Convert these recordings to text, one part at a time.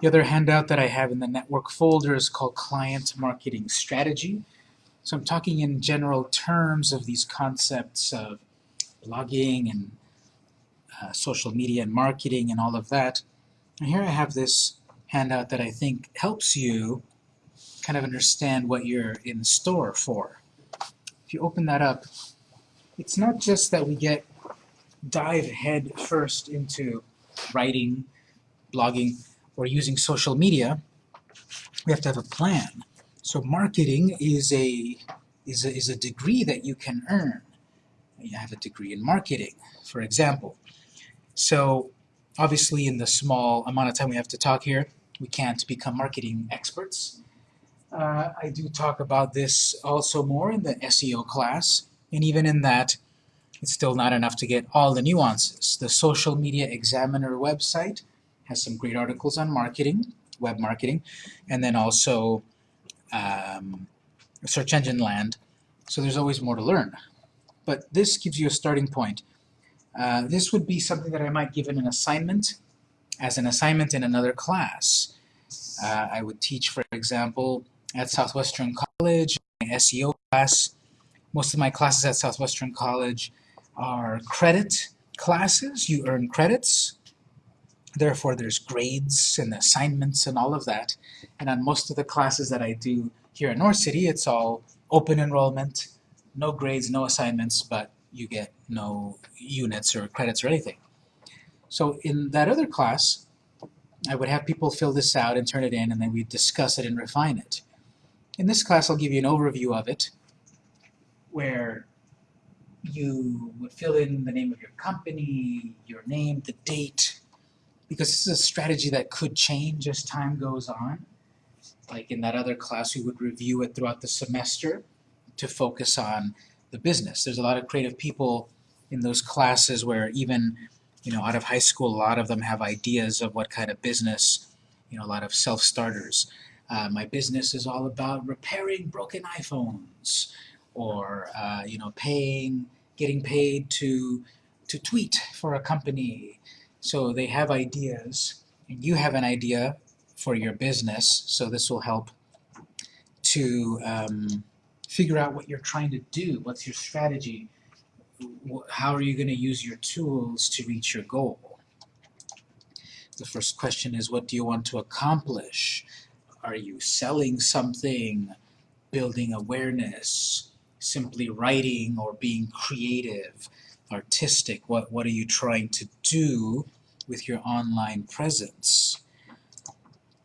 The other handout that I have in the network folder is called Client Marketing Strategy. So I'm talking in general terms of these concepts of blogging and uh, social media and marketing and all of that. And here I have this handout that I think helps you kind of understand what you're in store for. If you open that up, it's not just that we get dive head first into writing, blogging, or using social media, we have to have a plan. So marketing is a, is a, is a degree that you can earn. You have a degree in marketing, for example. So obviously in the small amount of time we have to talk here, we can't become marketing experts. Uh, I do talk about this also more in the SEO class, and even in that, it's still not enough to get all the nuances. The Social Media Examiner website has some great articles on marketing, web marketing, and then also um, search engine land. So there's always more to learn. But this gives you a starting point. Uh, this would be something that I might give in an assignment, as an assignment in another class. Uh, I would teach, for example, at Southwestern College, my SEO class. Most of my classes at Southwestern College are credit classes. You earn credits. Therefore, there's grades and assignments and all of that. And on most of the classes that I do here in North City, it's all open enrollment, no grades, no assignments, but you get no units or credits or anything. So in that other class, I would have people fill this out and turn it in, and then we discuss it and refine it. In this class, I'll give you an overview of it, where you would fill in the name of your company, your name, the date, because this is a strategy that could change as time goes on. Like in that other class, we would review it throughout the semester to focus on the business. There's a lot of creative people in those classes where even, you know, out of high school, a lot of them have ideas of what kind of business, you know, a lot of self-starters. Uh, my business is all about repairing broken iPhones or, uh, you know, paying, getting paid to, to tweet for a company. So they have ideas, and you have an idea for your business, so this will help to um, figure out what you're trying to do, what's your strategy, how are you going to use your tools to reach your goal. The first question is, what do you want to accomplish? Are you selling something, building awareness, simply writing or being creative, artistic? What, what are you trying to do with your online presence?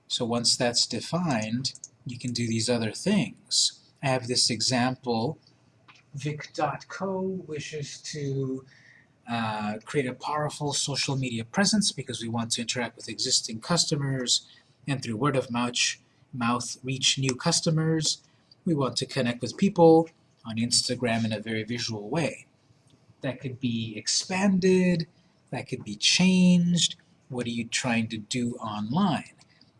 So once that's defined, you can do these other things. I have this example. Vic.co wishes to uh, create a powerful social media presence because we want to interact with existing customers and through word of mouth, mouth reach new customers. We want to connect with people on Instagram in a very visual way. That could be expanded, that could be changed. What are you trying to do online?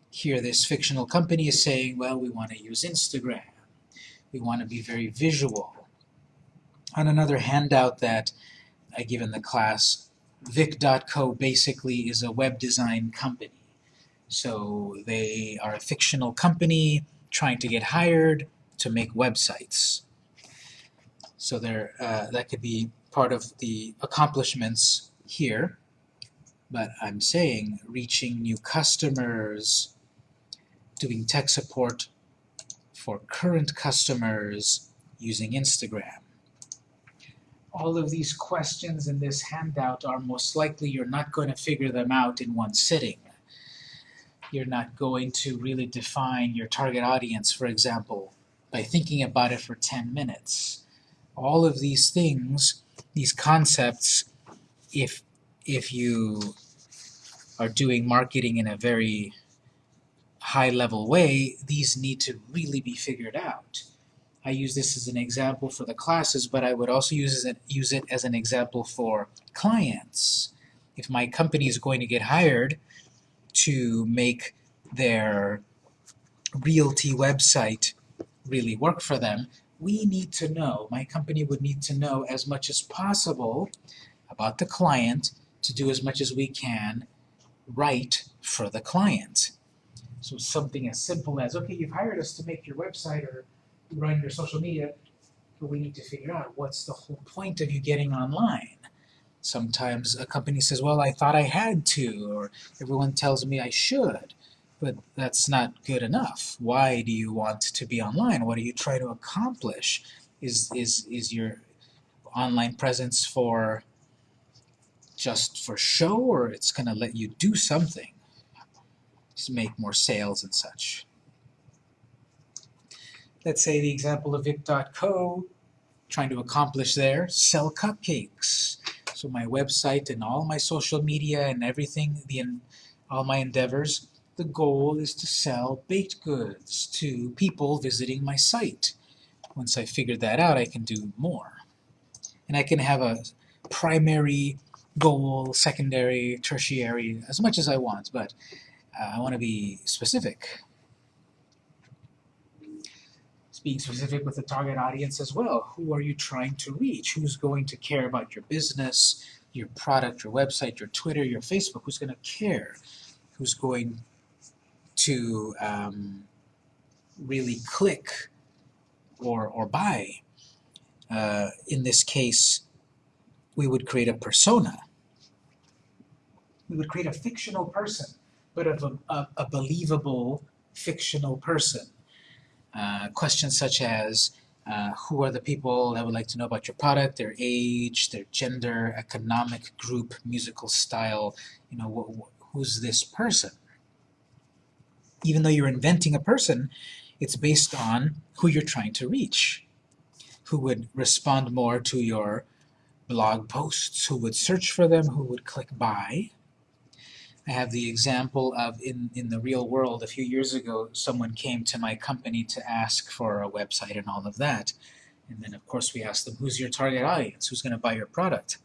Here this fictional company is saying, well, we want to use Instagram. We want to be very visual. On another handout that I give in the class, Vic.co basically is a web design company. So they are a fictional company trying to get hired to make websites. So there, uh, that could be part of the accomplishments here. But I'm saying reaching new customers, doing tech support for current customers using Instagram. All of these questions in this handout are most likely you're not going to figure them out in one sitting you're not going to really define your target audience, for example, by thinking about it for 10 minutes. All of these things, these concepts, if, if you are doing marketing in a very high-level way, these need to really be figured out. I use this as an example for the classes, but I would also use it, use it as an example for clients. If my company is going to get hired, to make their realty website really work for them, we need to know, my company would need to know as much as possible about the client to do as much as we can right for the client. So something as simple as, okay, you've hired us to make your website or run your social media, but we need to figure out what's the whole point of you getting online. Sometimes a company says, well, I thought I had to, or everyone tells me I should, but that's not good enough. Why do you want to be online? What are you trying to accomplish? Is, is, is your online presence for just for show, or it's going to let you do something make more sales and such? Let's say the example of Vic.co, trying to accomplish there, sell cupcakes. So my website and all my social media and everything, the all my endeavors, the goal is to sell baked goods to people visiting my site. Once I figure that out, I can do more. And I can have a primary goal, secondary, tertiary, as much as I want, but uh, I want to be specific. Being specific with the target audience as well. Who are you trying to reach? Who's going to care about your business, your product, your website, your Twitter, your Facebook? Who's going to care? Who's going to um, really click or, or buy? Uh, in this case, we would create a persona. We would create a fictional person, but of a, a, a believable fictional person. Uh, questions such as, uh, who are the people that would like to know about your product, their age, their gender, economic group, musical style, you know, wh wh who's this person? Even though you're inventing a person, it's based on who you're trying to reach, who would respond more to your blog posts, who would search for them, who would click buy, I have the example of in, in the real world, a few years ago, someone came to my company to ask for a website and all of that. And then, of course, we asked them, who's your target audience? Who's going to buy your product?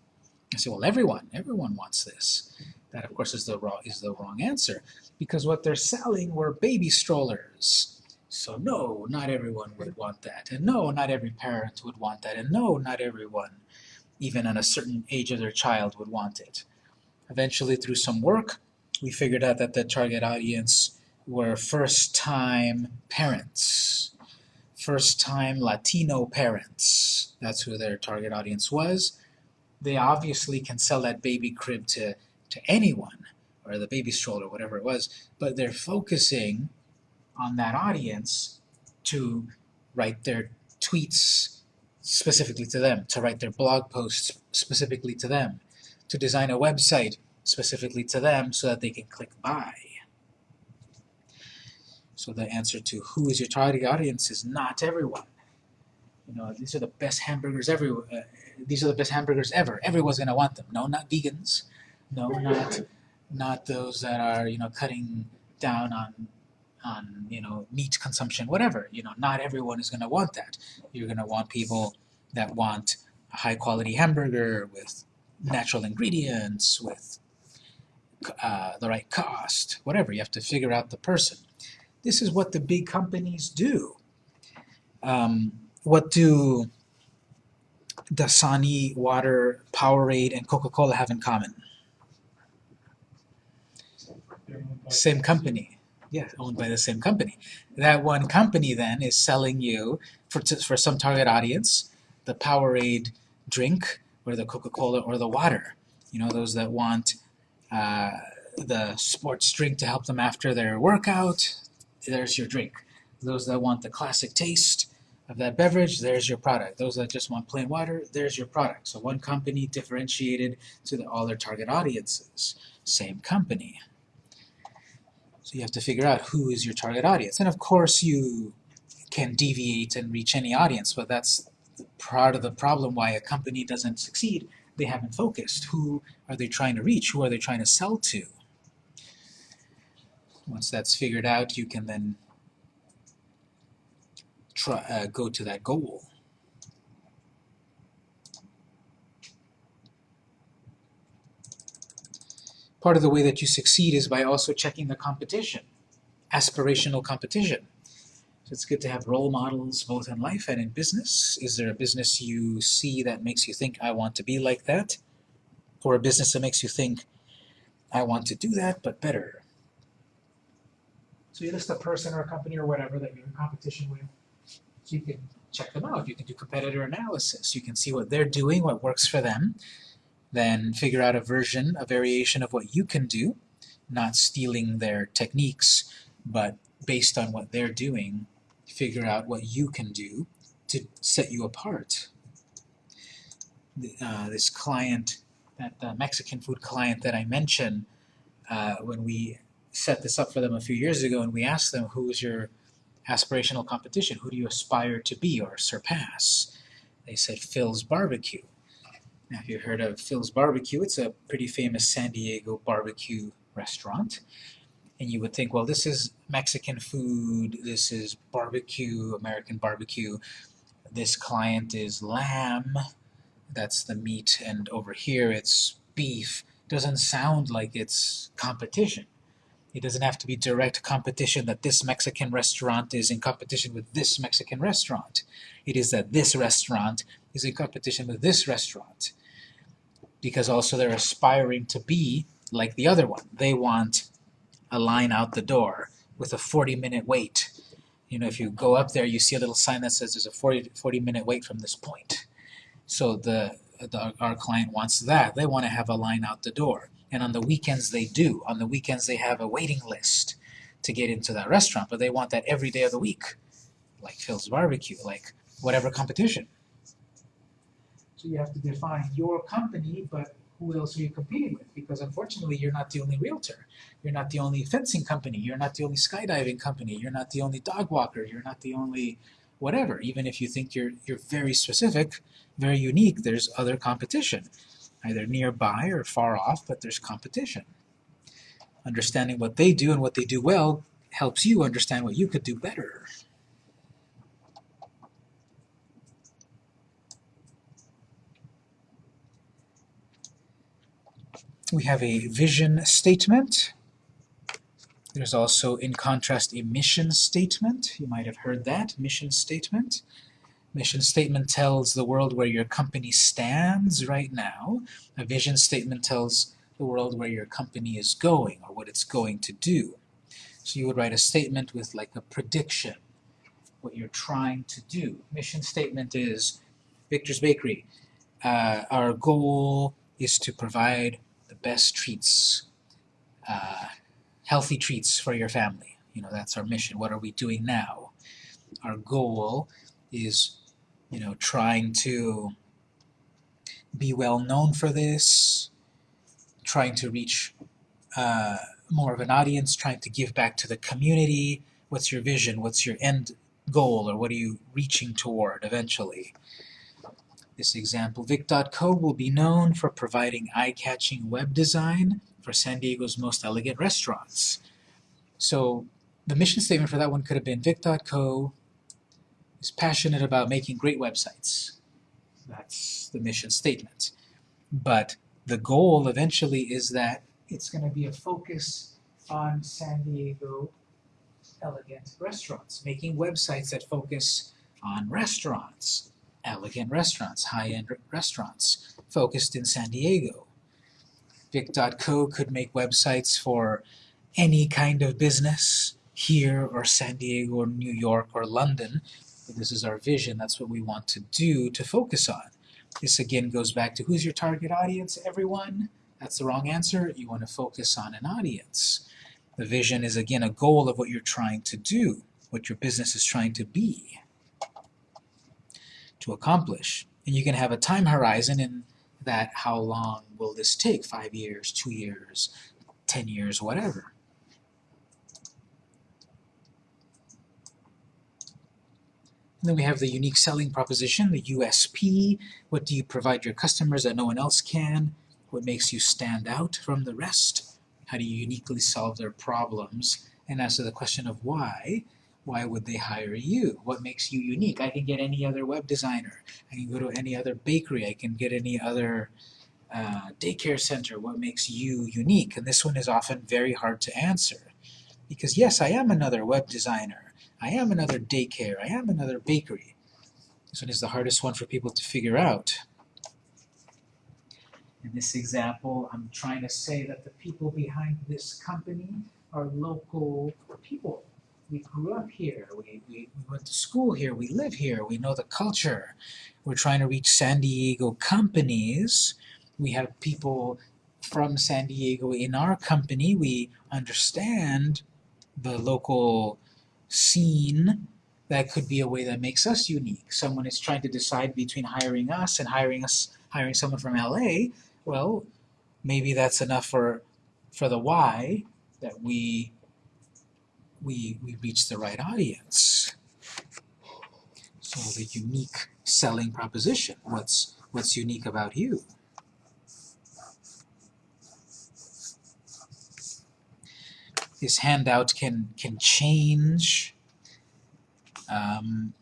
I said, well, everyone. Everyone wants this. That, of course, is the, wrong, is the wrong answer because what they're selling were baby strollers. So no, not everyone would want that. And no, not every parent would want that. And no, not everyone, even at a certain age of their child, would want it. Eventually, through some work, we figured out that the target audience were first-time parents, first-time Latino parents. That's who their target audience was. They obviously can sell that baby crib to, to anyone, or the baby stroller, whatever it was, but they're focusing on that audience to write their tweets specifically to them, to write their blog posts specifically to them, to design a website specifically to them so that they can click buy. So the answer to who is your target audience is not everyone. You know, these are the best hamburgers ever. Uh, these are the best hamburgers ever. Everyone's gonna want them. No, not vegans. No, not not those that are you know cutting down on on you know meat consumption. Whatever. You know, not everyone is gonna want that. You're gonna want people that want a high quality hamburger with natural ingredients, with uh, the right cost, whatever. You have to figure out the person. This is what the big companies do. Um, what do Dasani, Water, Powerade, and Coca-Cola have in common? Same company. Yeah, owned by the same company. That one company then is selling you, for, for some target audience, the Powerade drink, or the Coca-Cola, or the water. You know, those that want uh, the sports drink to help them after their workout, there's your drink. Those that want the classic taste of that beverage, there's your product. Those that just want plain water, there's your product. So one company differentiated to the, all their target audiences. Same company. So you have to figure out who is your target audience. And of course you can deviate and reach any audience, but that's part of the problem why a company doesn't succeed they haven't focused. Who are they trying to reach? Who are they trying to sell to? Once that's figured out, you can then try, uh, go to that goal. Part of the way that you succeed is by also checking the competition, aspirational competition. So it's good to have role models both in life and in business. Is there a business you see that makes you think, I want to be like that? Or a business that makes you think, I want to do that, but better? So you list a person or a company or whatever that you're in competition with. So you can check them out. You can do competitor analysis. You can see what they're doing, what works for them, then figure out a version, a variation of what you can do, not stealing their techniques, but based on what they're doing, figure out what you can do to set you apart. Uh, this client, that uh, Mexican food client that I mentioned, uh, when we set this up for them a few years ago and we asked them who's your aspirational competition, who do you aspire to be or surpass? They said Phil's Barbecue. Now if you've heard of Phil's Barbecue, it's a pretty famous San Diego barbecue restaurant. And you would think, well, this is Mexican food, this is barbecue, American barbecue. This client is lamb, that's the meat, and over here it's beef. Doesn't sound like it's competition. It doesn't have to be direct competition that this Mexican restaurant is in competition with this Mexican restaurant. It is that this restaurant is in competition with this restaurant. Because also they're aspiring to be like the other one. They want a line out the door with a 40 minute wait. You know, if you go up there, you see a little sign that says there's a 40, 40 minute wait from this point. So the, the our client wants that. They want to have a line out the door. And on the weekends they do. On the weekends they have a waiting list to get into that restaurant, but they want that every day of the week, like Phil's Barbecue, like whatever competition. So you have to define your company, but who else are you competing with? Because unfortunately, you're not the only realtor. You're not the only fencing company. You're not the only skydiving company. You're not the only dog walker. You're not the only whatever. Even if you think you're, you're very specific, very unique, there's other competition either nearby or far off, but there's competition. Understanding what they do and what they do well helps you understand what you could do better. We have a vision statement. There's also, in contrast, a mission statement. You might have heard that, mission statement. Mission statement tells the world where your company stands right now. A vision statement tells the world where your company is going or what it's going to do. So you would write a statement with like a prediction, what you're trying to do. Mission statement is Victor's Bakery. Uh, our goal is to provide best treats, uh, healthy treats for your family. You know, that's our mission. What are we doing now? Our goal is you know, trying to be well known for this, trying to reach uh, more of an audience, trying to give back to the community. What's your vision? What's your end goal? Or what are you reaching toward eventually? This example, Vic.co will be known for providing eye-catching web design for San Diego's most elegant restaurants. So the mission statement for that one could have been Vic.co is passionate about making great websites. That's the mission statement. But the goal eventually is that it's going to be a focus on San Diego elegant restaurants, making websites that focus on restaurants, elegant restaurants, high-end restaurants, focused in San Diego. Vic.co could make websites for any kind of business here or San Diego or New York or London this is our vision, that's what we want to do to focus on. This again goes back to who's your target audience, everyone? That's the wrong answer. You want to focus on an audience. The vision is again a goal of what you're trying to do, what your business is trying to be, to accomplish. And you can have a time horizon in that how long will this take? Five years, two years, ten years, whatever. And then we have the unique selling proposition, the USP. What do you provide your customers that no one else can? What makes you stand out from the rest? How do you uniquely solve their problems? And answer the question of why, why would they hire you? What makes you unique? I can get any other web designer. I can go to any other bakery. I can get any other uh, daycare center. What makes you unique? And this one is often very hard to answer. Because yes, I am another web designer. I am another daycare, I am another bakery. This one is the hardest one for people to figure out. In this example, I'm trying to say that the people behind this company are local people. We grew up here, we, we, we went to school here, we live here, we know the culture. We're trying to reach San Diego companies. We have people from San Diego in our company. We understand the local scene. That could be a way that makes us unique. Someone is trying to decide between hiring us and hiring us hiring someone from LA. Well, maybe that's enough for for the why that we we we reach the right audience. So the unique selling proposition. What's what's unique about you? This handout can can change. Um,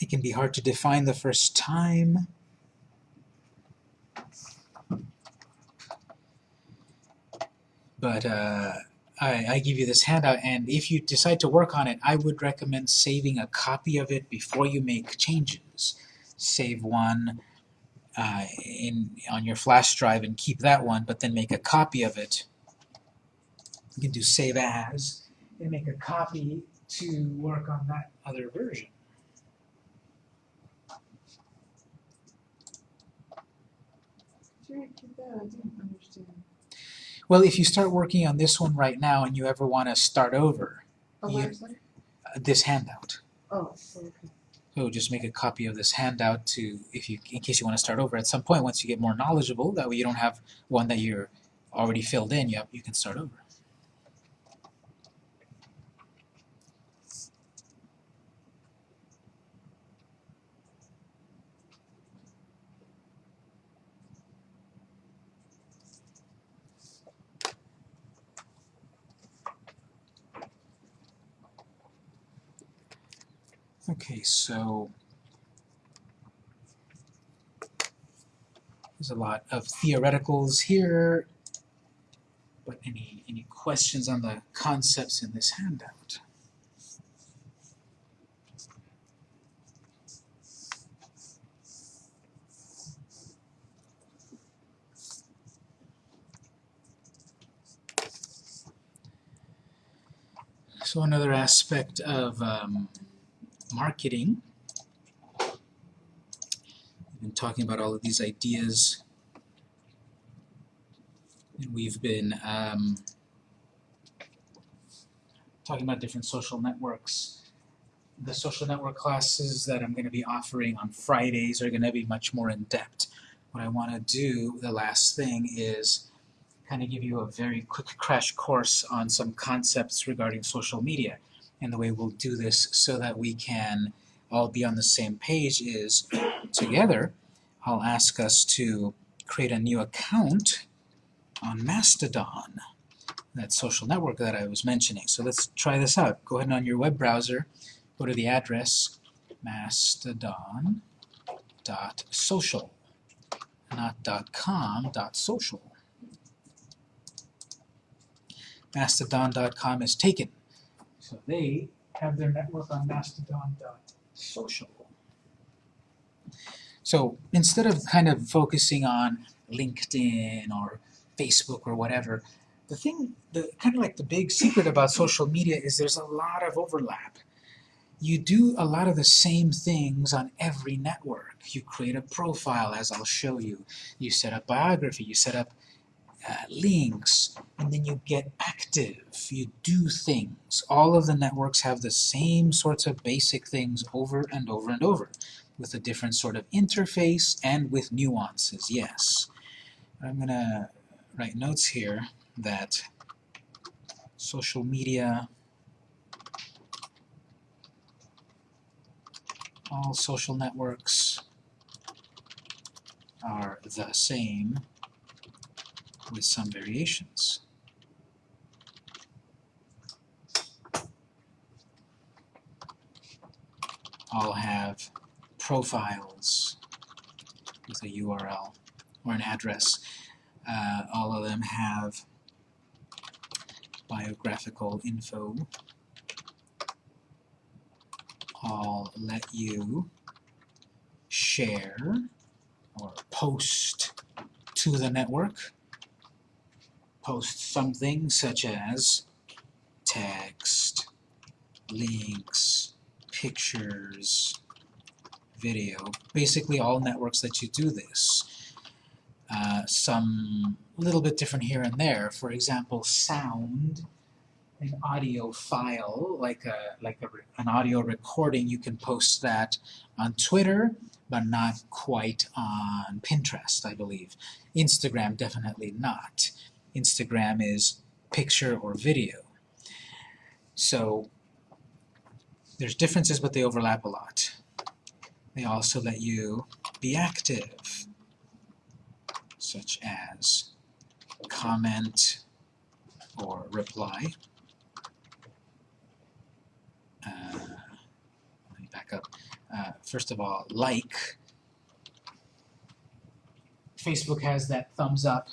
it can be hard to define the first time. But uh, I, I give you this handout, and if you decide to work on it, I would recommend saving a copy of it before you make changes. Save one uh, in on your flash drive and keep that one, but then make a copy of it. You can do save as and make a copy to work on that other version. I didn't understand. Well, if you start working on this one right now and you ever want to start over, Oh, You- uh, this handout. Oh, okay. So just make a copy of this handout to, if you, in case you want to start over at some point, once you get more knowledgeable, that way you don't have one that you're already filled in, you, you can start over. Okay, so there's a lot of theoreticals here, but any any questions on the concepts in this handout? So another aspect of um, marketing. We've been talking about all of these ideas, and we've been um, talking about different social networks. The social network classes that I'm going to be offering on Fridays are going to be much more in depth. What I want to do, the last thing, is kind of give you a very quick crash course on some concepts regarding social media and the way we'll do this so that we can all be on the same page is together I'll ask us to create a new account on Mastodon that social network that I was mentioning. So let's try this out. Go ahead and on your web browser go to the address mastodon.social not .com, .social. Mastodon.com is taken so they have their network on mastodon.social. So instead of kind of focusing on LinkedIn or Facebook or whatever, the thing, the kind of like the big secret about social media is there's a lot of overlap. You do a lot of the same things on every network. You create a profile, as I'll show you. You set up biography, you set up uh, links, and then you get active. You do things. All of the networks have the same sorts of basic things over and over and over, with a different sort of interface and with nuances, yes. I'm going to write notes here that social media, all social networks are the same with some variations. All have profiles with a URL or an address. Uh, all of them have biographical info. I'll let you share or post to the network post something such as text, links, pictures, video. Basically all networks that you do this. Uh, some little bit different here and there. For example, sound, an audio file, like a like a, an audio recording, you can post that on Twitter, but not quite on Pinterest, I believe. Instagram, definitely not. Instagram is picture or video. So there's differences, but they overlap a lot. They also let you be active, such as comment or reply. Uh, let me back up. Uh, first of all, like. Facebook has that thumbs up,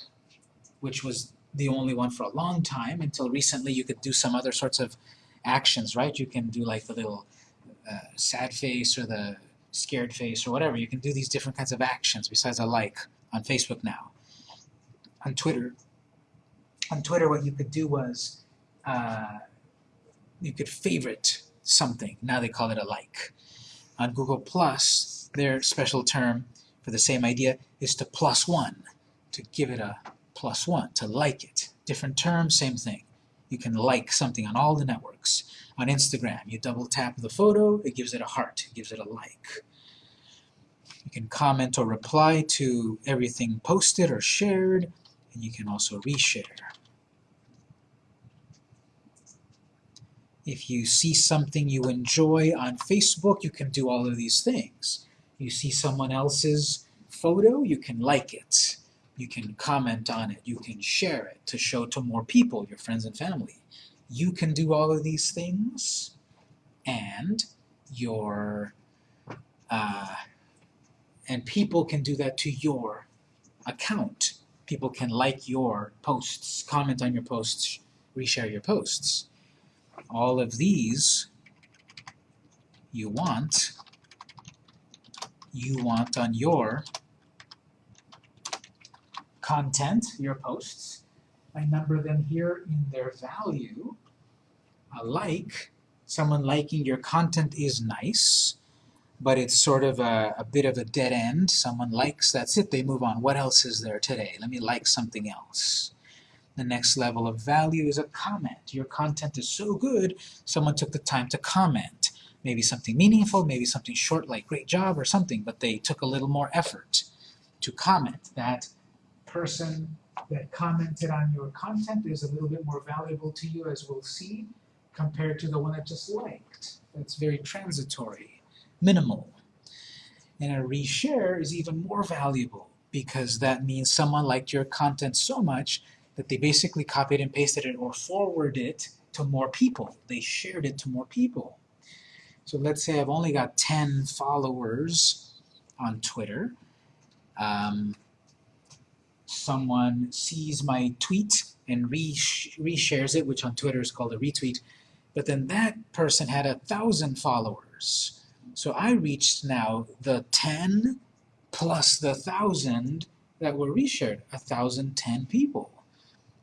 which was the only one for a long time until recently you could do some other sorts of actions, right? You can do like the little uh, sad face or the scared face or whatever. You can do these different kinds of actions besides a like on Facebook now. On Twitter, on Twitter what you could do was uh, you could favorite something. Now they call it a like. On Google Plus, their special term for the same idea is to plus one, to give it a plus one, to like it. Different term, same thing. You can like something on all the networks. On Instagram, you double tap the photo, it gives it a heart, it gives it a like. You can comment or reply to everything posted or shared, and you can also reshare. If you see something you enjoy on Facebook, you can do all of these things. You see someone else's photo, you can like it. You can comment on it. You can share it to show to more people, your friends and family. You can do all of these things, and your uh, and people can do that to your account. People can like your posts, comment on your posts, reshare your posts. All of these you want you want on your content, your posts. I number them here in their value. A like, someone liking your content is nice, but it's sort of a, a bit of a dead end. Someone likes, that's it, they move on. What else is there today? Let me like something else. The next level of value is a comment. Your content is so good, someone took the time to comment. Maybe something meaningful, maybe something short like great job or something, but they took a little more effort to comment. That person that commented on your content is a little bit more valuable to you, as we'll see, compared to the one that just liked. That's very transitory, minimal. And a reshare is even more valuable because that means someone liked your content so much that they basically copied and pasted it or forwarded it to more people. They shared it to more people. So let's say I've only got 10 followers on Twitter. Um, someone sees my tweet and re reshares it, which on Twitter is called a retweet, but then that person had a thousand followers. So I reached now the 10 plus the thousand that were reshared, a thousand ten people.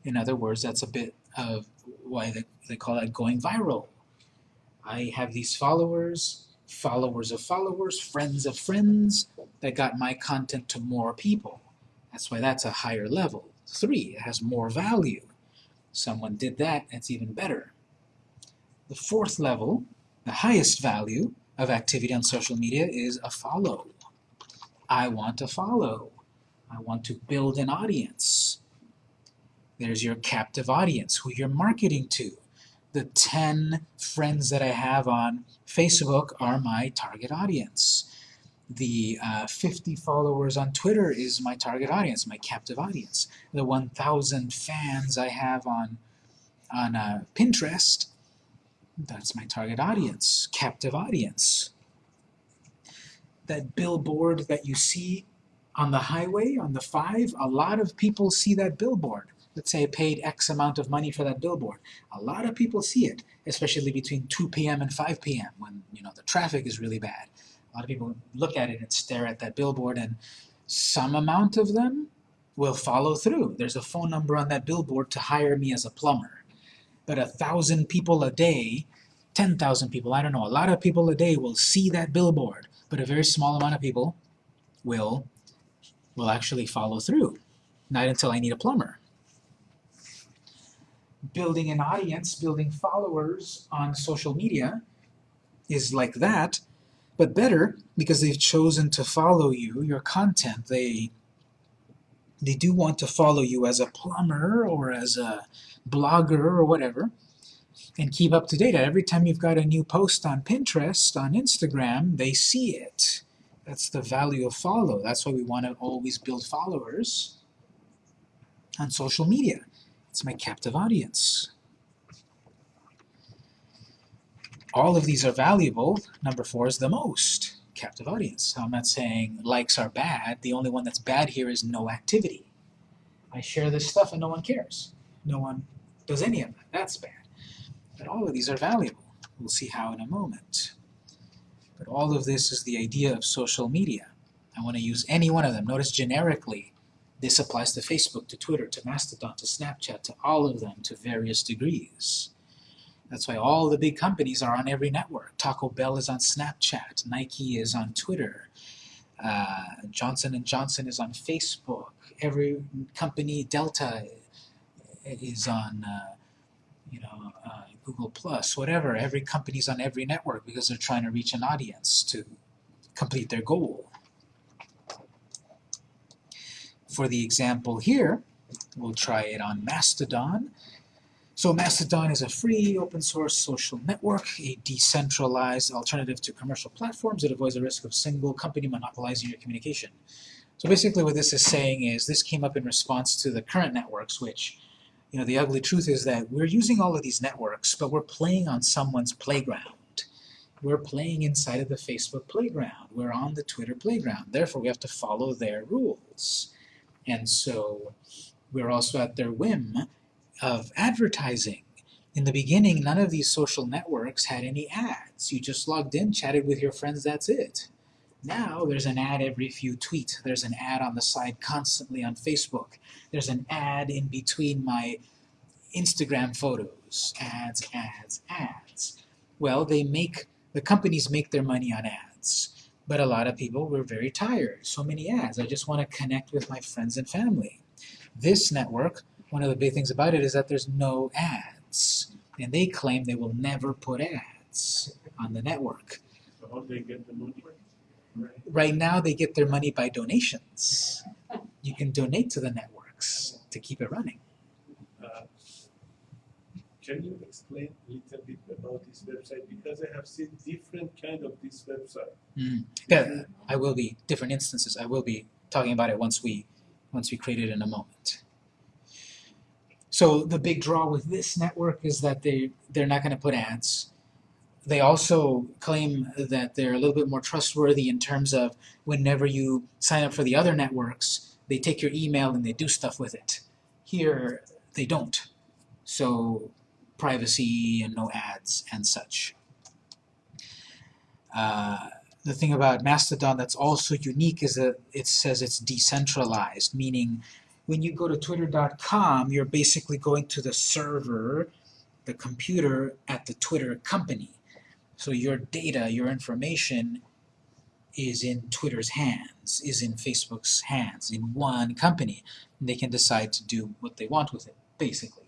In other words, that's a bit of why they, they call that going viral. I have these followers, followers of followers, friends of friends that got my content to more people. That's why that's a higher level. Three, it has more value. Someone did that, it's even better. The fourth level, the highest value of activity on social media is a follow. I want to follow. I want to build an audience. There's your captive audience, who you're marketing to. The 10 friends that I have on Facebook are my target audience. The uh, 50 followers on Twitter is my target audience, my captive audience. The 1,000 fans I have on, on uh, Pinterest, that's my target audience, captive audience. That billboard that you see on the highway, on the 5, a lot of people see that billboard. Let's say I paid X amount of money for that billboard. A lot of people see it, especially between 2 p.m. and 5 p.m. when you know the traffic is really bad. A lot of people look at it and stare at that billboard, and some amount of them will follow through. There's a phone number on that billboard to hire me as a plumber. But a thousand people a day 10,000 people, I don't know, a lot of people a day will see that billboard, but a very small amount of people will will actually follow through. Not until I need a plumber. Building an audience, building followers on social media is like that, but better because they've chosen to follow you, your content. They they do want to follow you as a plumber or as a blogger or whatever and keep up to date. Every time you've got a new post on Pinterest, on Instagram, they see it. That's the value of follow. That's why we want to always build followers on social media. It's my captive audience. All of these are valuable. Number four is the most captive audience. I'm not saying likes are bad. The only one that's bad here is no activity. I share this stuff and no one cares. No one does any of that. That's bad. But all of these are valuable. We'll see how in a moment. But all of this is the idea of social media. I want to use any one of them. Notice generically, this applies to Facebook, to Twitter, to Mastodon, to Snapchat, to all of them to various degrees. That's why all the big companies are on every network. Taco Bell is on Snapchat, Nike is on Twitter, uh, Johnson & Johnson is on Facebook, every company, Delta is on uh, you know, uh, Google Plus, whatever. Every company's on every network because they're trying to reach an audience to complete their goal. For the example here, we'll try it on Mastodon. So Mastodon is a free, open source social network, a decentralized alternative to commercial platforms that avoids the risk of single company monopolizing your communication. So basically what this is saying is this came up in response to the current networks, which, you know, the ugly truth is that we're using all of these networks, but we're playing on someone's playground. We're playing inside of the Facebook playground. We're on the Twitter playground. Therefore, we have to follow their rules. And so we're also at their whim of advertising. In the beginning, none of these social networks had any ads. You just logged in, chatted with your friends, that's it. Now there's an ad every few tweets. There's an ad on the side constantly on Facebook. There's an ad in between my Instagram photos. Ads, ads, ads. Well, they make, the companies make their money on ads. But a lot of people were very tired. So many ads. I just want to connect with my friends and family. This network one of the big things about it is that there's no ads. And they claim they will never put ads on the network. So how they get the money? Right. Right now they get their money by donations. You can donate to the networks to keep it running. Uh, Can you explain a little bit about this website? Because I have seen different kind of this website. Mm. Yeah, I will be, different instances, I will be talking about it once we, once we create it in a moment. So the big draw with this network is that they, they're not going to put ads. They also claim that they're a little bit more trustworthy in terms of whenever you sign up for the other networks, they take your email and they do stuff with it. Here, they don't. So privacy and no ads and such. Uh, the thing about Mastodon that's also unique is that it says it's decentralized, meaning when you go to twitter.com, you're basically going to the server, the computer at the Twitter company. So your data, your information is in Twitter's hands, is in Facebook's hands, in one company. And they can decide to do what they want with it, basically.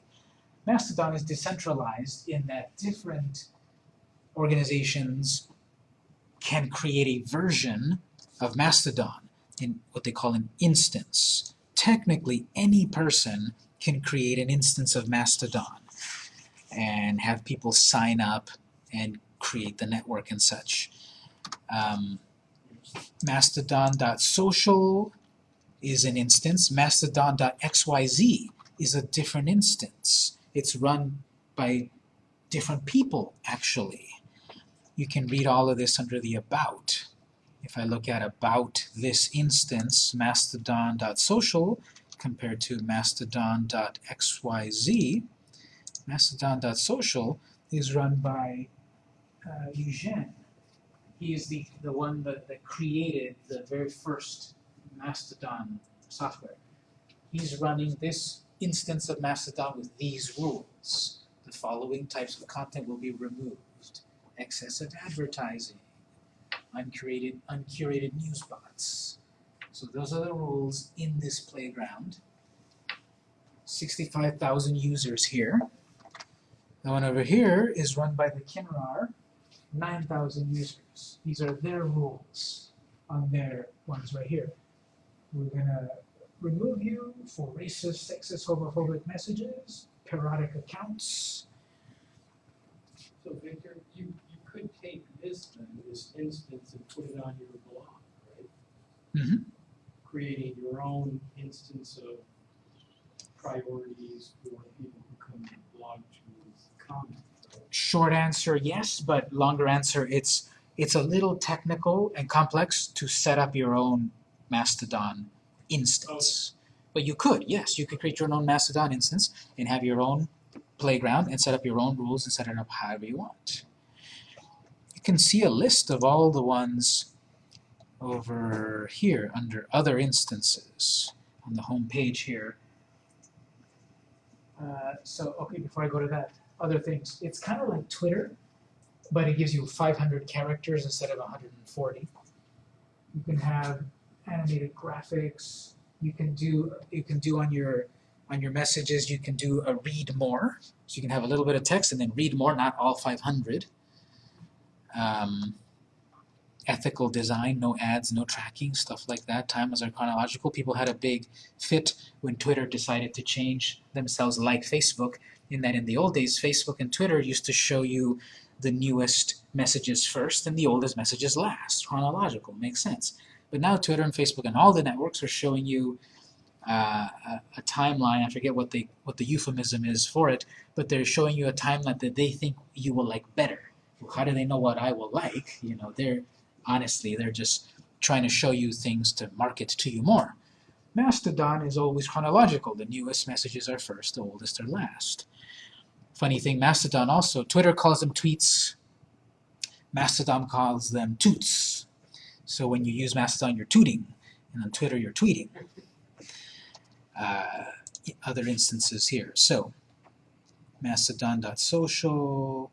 Mastodon is decentralized in that different organizations can create a version of Mastodon in what they call an instance technically any person can create an instance of Mastodon and have people sign up and create the network and such. Um, Mastodon.social is an instance. Mastodon.xyz is a different instance. It's run by different people, actually. You can read all of this under the About. If I look at about this instance, mastodon.social compared to mastodon.xyz, mastodon.social is run by uh, Eugene. He is the, the one that, that created the very first Mastodon software. He's running this instance of Mastodon with these rules. the following types of content will be removed. Excessive advertising, uncurated, uncurated news bots. So those are the rules in this playground. Sixty-five thousand users here. The one over here is run by the Kinrar, nine thousand users. These are their rules on their ones right here. We're gonna remove you for racist, sexist, homophobic messages, parodic accounts. So Victor, you, you could take this then, this instance and put it on your blog, right? Mhm. Creating your own instance of priorities for people who come to the blog to comment. right? Short answer, yes, but longer answer, it's it's a little technical and complex to set up your own Mastodon instance. But you could, yes, you could create your own Mastodon instance and have your own playground and set up your own rules and set it up however you want. You can see a list of all the ones over here under other instances on the home page here. Uh, so, okay, before I go to that, other things. It's kind of like Twitter, but it gives you 500 characters instead of 140. You can have animated graphics. You can do you can do on your on your messages. You can do a read more, so you can have a little bit of text and then read more, not all 500. Um, ethical design, no ads, no tracking, stuff like that. Timelines are chronological. People had a big fit when Twitter decided to change themselves like Facebook in that in the old days, Facebook and Twitter used to show you the newest messages first and the oldest messages last. Chronological, makes sense. But now Twitter and Facebook and all the networks are showing you uh, a, a timeline. I forget what the what the euphemism is for it, but they're showing you a timeline that they think you will like better. How do they know what I will like? You know, they're honestly they're just trying to show you things to market to you more. Mastodon is always chronological. The newest messages are first, the oldest are last. Funny thing, Mastodon also, Twitter calls them tweets, Mastodon calls them toots. So when you use Mastodon, you're tooting, and on Twitter, you're tweeting. Uh, other instances here. So, mastodon.social,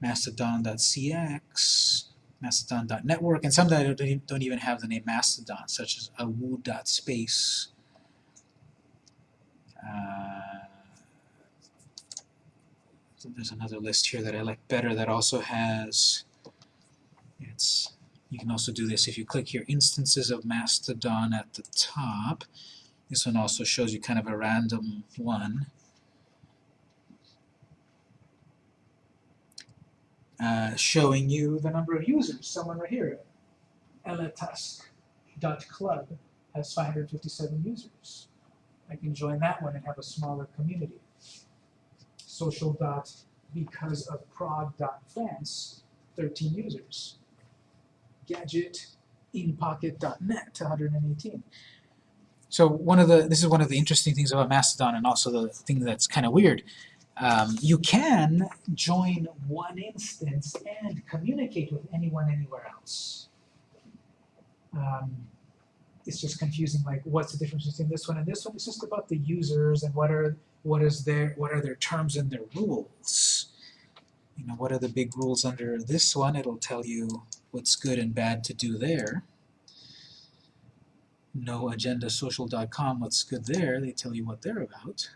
mastodon.cx, mastodon.network, and some that don't even have the name Mastodon, such as awoo.space. Uh, so there's another list here that I like better that also has, it's, you can also do this if you click here, instances of Mastodon at the top. This one also shows you kind of a random one. Uh, showing you the number of users. Someone right here, elatusk.club has 557 users. I can join that one and have a smaller community. Social dot because of Prague dot France, 13 users. Gadget inpocket.net, 118. So one of the this is one of the interesting things about Mastodon, and also the thing that's kind of weird. Um, you can join one instance and communicate with anyone anywhere else. Um, it's just confusing. Like, what's the difference between this one and this one? It's just about the users and what are what is their what are their terms and their rules. You know, what are the big rules under this one? It'll tell you what's good and bad to do there noagendasocial.com, what's good there, they tell you what they're about.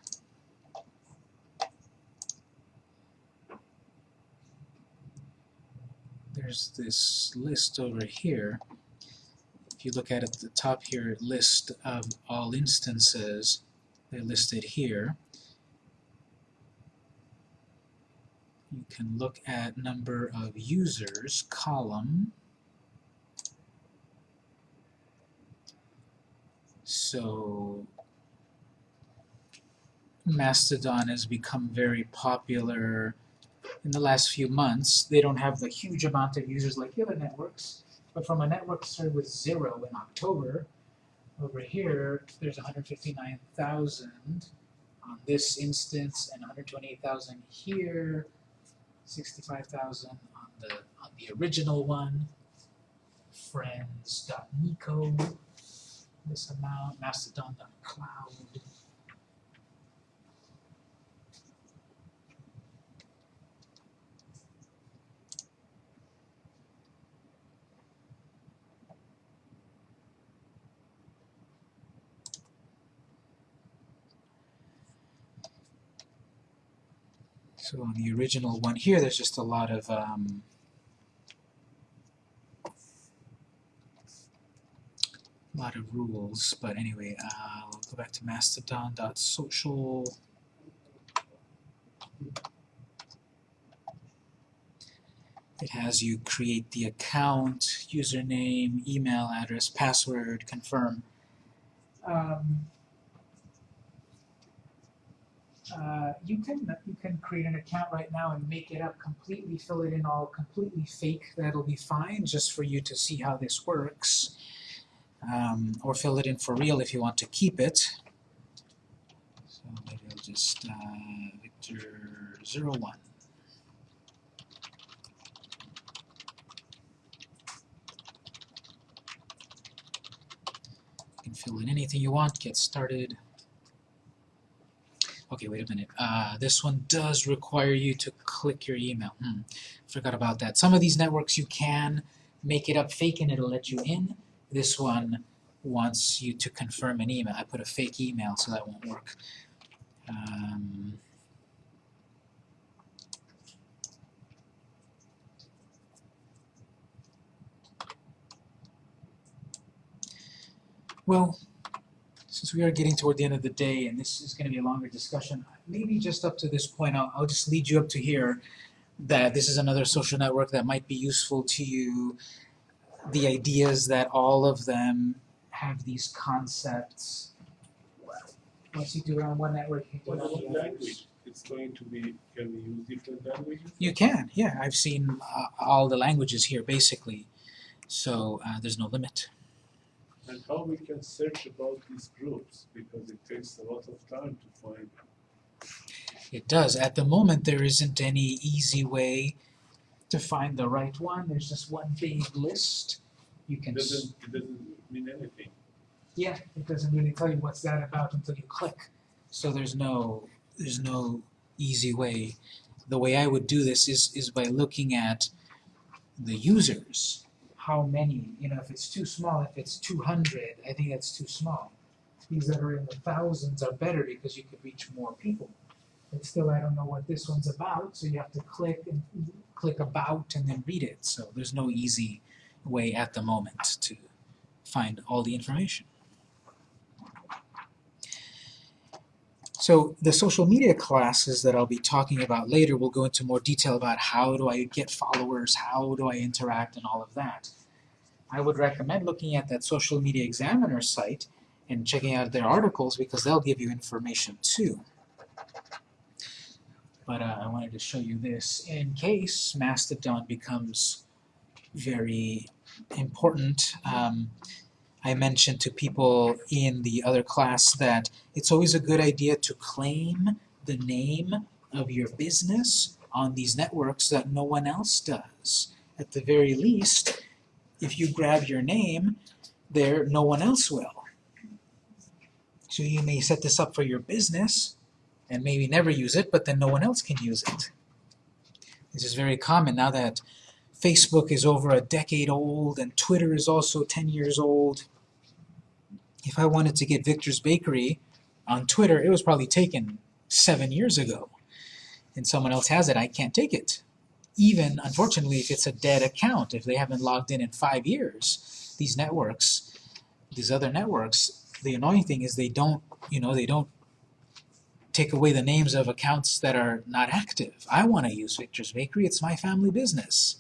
There's this list over here. If you look at at the top here, list of all instances, they're listed here. You can look at number of users, column, So Mastodon has become very popular in the last few months. They don't have the huge amount of users like the other networks, but from a network started with zero in October, over here there's 159,000 on this instance and 128,000 here, 65,000 on the on the original one. Friends.nico this amount, mastodon.cloud. So on the original one here, there's just a lot of um, lot of rules, but anyway, uh, I'll go back to mastodon.social. It has you create the account, username, email address, password, confirm. Um, uh, you can you can create an account right now and make it up completely, fill it in all completely fake. That'll be fine, just for you to see how this works. Um, or fill it in for real if you want to keep it. So maybe I'll just uh, Victor zero one. You can fill in anything you want. Get started. Okay, wait a minute. Uh, this one does require you to click your email. Hmm, forgot about that. Some of these networks you can make it up fake and it'll let you in. This one wants you to confirm an email. I put a fake email, so that won't work. Um, well, since we are getting toward the end of the day, and this is going to be a longer discussion, maybe just up to this point, I'll, I'll just lead you up to here that this is another social network that might be useful to you. The ideas that all of them have these concepts. Once you do it on one network, you can do it on the language? others. It's going to be, can we use different languages? You can, yeah. I've seen uh, all the languages here, basically. So uh, there's no limit. And how we can search about these groups, because it takes a lot of time to find. It does. At the moment, there isn't any easy way to find the right one. There's just one big list. You can. s- doesn't, it doesn't mean anything. Yeah, it doesn't really tell you what's that about until you click. So there's no there's no easy way. The way I would do this is is by looking at the users. How many, you know, if it's too small, if it's 200, I think that's too small. These that are in the thousands are better because you could reach more people. But still, I don't know what this one's about, so you have to click and click about and then read it. So there's no easy way at the moment to find all the information. So the social media classes that I'll be talking about later will go into more detail about how do I get followers, how do I interact, and all of that. I would recommend looking at that Social Media Examiner site and checking out their articles because they'll give you information too. But uh, I wanted to show you this in case Mastodon becomes very important. Um, I mentioned to people in the other class that it's always a good idea to claim the name of your business on these networks that no one else does. At the very least, if you grab your name there, no one else will. So you may set this up for your business and maybe never use it, but then no one else can use it. This is very common now that Facebook is over a decade old and Twitter is also 10 years old. If I wanted to get Victor's Bakery on Twitter, it was probably taken seven years ago. And someone else has it, I can't take it. Even, unfortunately, if it's a dead account, if they haven't logged in in five years, these networks, these other networks, the annoying thing is they don't, you know, they don't take away the names of accounts that are not active. I want to use Victor's Bakery, it's my family business.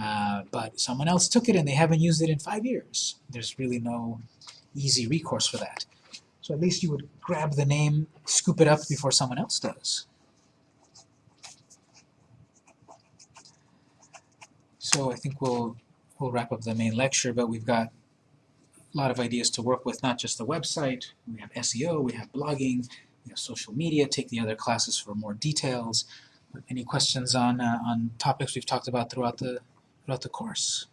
Uh, but someone else took it and they haven't used it in five years. There's really no easy recourse for that. So at least you would grab the name, scoop it up before someone else does. So I think we'll we'll wrap up the main lecture, but we've got a lot of ideas to work with, not just the website. We have SEO, we have blogging, we have social media, take the other classes for more details. Any questions on uh, on topics we've talked about throughout the throughout the course?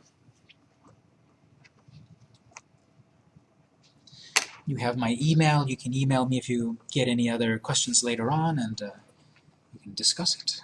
You have my email. You can email me if you get any other questions later on, and uh, we can discuss it.